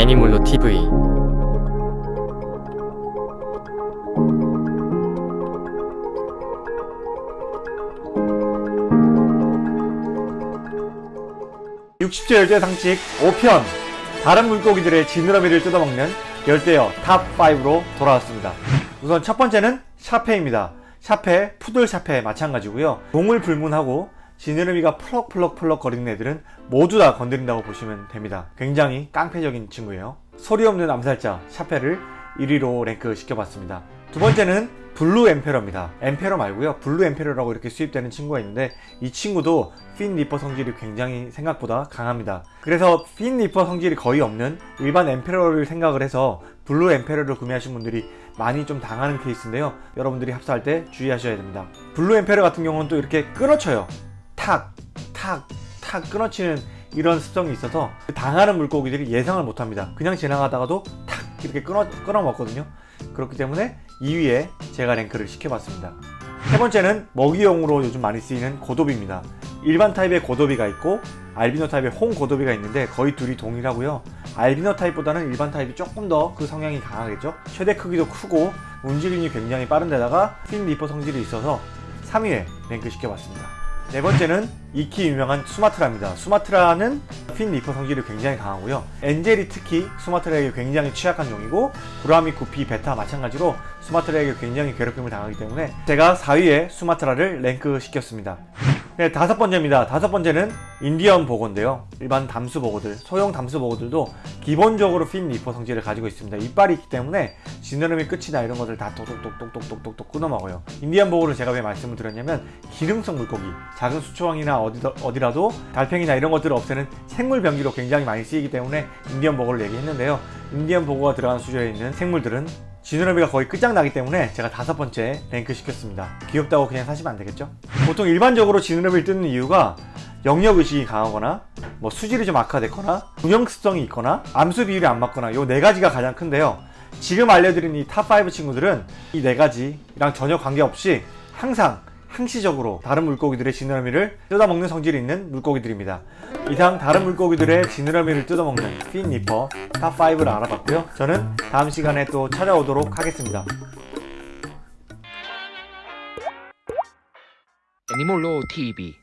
애니몰로 TV 육십 제 열대 상식 5편 다른 물고기들의 지느러미를 뜯어먹는 열대어 top 5로 돌아왔습니다. 우선 첫 번째는 샤페입니다. 샤페, 푸들 샤페 마찬가지고요. 종을 불문하고 지느러미가 펄럭펄럭펄럭 거리는 애들은 모두 다 건드린다고 보시면 됩니다. 굉장히 깡패적인 친구예요. 소리 없는 암살자 샤페를 1위로 랭크 시켜봤습니다. 두 번째는 blue emperor입니다. emperor 말고요. blue emperor라고 이렇게 수입되는 친구가 있는데 이 친구도 fin nipper 성질이 굉장히 생각보다 강합니다. 그래서 fin nipper 성질이 거의 없는 일반 emperor를 생각을 해서 blue emperor를 구매하신 분들이 많이 좀 당하는 케이스인데요. 여러분들이 합사할 때 주의하셔야 됩니다. blue emperor 같은 경우는 또 이렇게 끊어쳐요. 탁, 탁, 탁 끊어치는 이런 습성이 있어서 당하는 물고기들이 예상을 못합니다. 그냥 지나가다가도 탁 이렇게 끊어, 끊어 먹거든요. 그렇기 때문에 2위에 제가 랭크를 시켜봤습니다. 세 번째는 먹이용으로 요즘 많이 쓰이는 고도비입니다. 일반 타입의 고도비가 있고 알비노 타입의 홍 고도비가 있는데 거의 둘이 동일하고요. 알비노 타입보다는 일반 타입이 조금 더 그 성향이 강하겠죠. 최대 크기도 크고 움직임이 굉장히 빠른 데다가 fin nipper 성질이 있어서 3위에 랭크 시켜봤습니다. 네 번째는 익히 유명한 수마트라입니다. 수마트라는 fin nipper 성질이 굉장히 강하고요. angel이 특히 수마트라에게 굉장히 취약한 종이고 구라미, 구피, 베타 마찬가지로 수마트라에게 굉장히 괴롭힘을 당하기 때문에 제가 4위에 수마트라를 랭크 시켰습니다. 네, 다섯 번째입니다. 다섯 번째는 인디언 복어인데요. 일반 담수 복어들, 소형 담수 복어들도 기본적으로 fin nipper 성질을 가지고 있습니다. 이빨이 있기 때문에 지느러미 끝이나 이런 것들 다 똑똑똑똑똑똑똑 끊어 먹어요. 인디언 복어를 제가 왜 말씀을 드렸냐면 기름성 물고기, 작은 수초항이나 어디, 어디라도 달팽이나 이런 것들을 없애는 생물 병기로 굉장히 많이 쓰이기 때문에 인디언 복어를 얘기했는데요. 인디언 복어가 들어간 수조에 있는 생물들은 지느러미가 거의 끝장나기 때문에 제가 다섯 번째 랭크 시켰습니다. 귀엽다고 그냥 사시면 안 되겠죠? 보통 일반적으로 지느러미를 뜯는 이유가 영역의식이 강하거나 뭐 수질이 좀 악화됐거나 중형습성이 있거나 암수 비율이 안 맞거나 요 네 가지가 가장 큰데요. 지금 알려드린 이 top5 친구들은 이 네 가지랑 전혀 관계없이 항상 항시적으로 다른 물고기들의 지느러미를 뜯어먹는 성질이 있는 물고기들입니다. 이상 다른 물고기들의 지느러미를 뜯어먹는 fin nipper top5를 알아봤고요. 저는 다음 시간에 또 찾아오도록 하겠습니다. 애니몰로 TV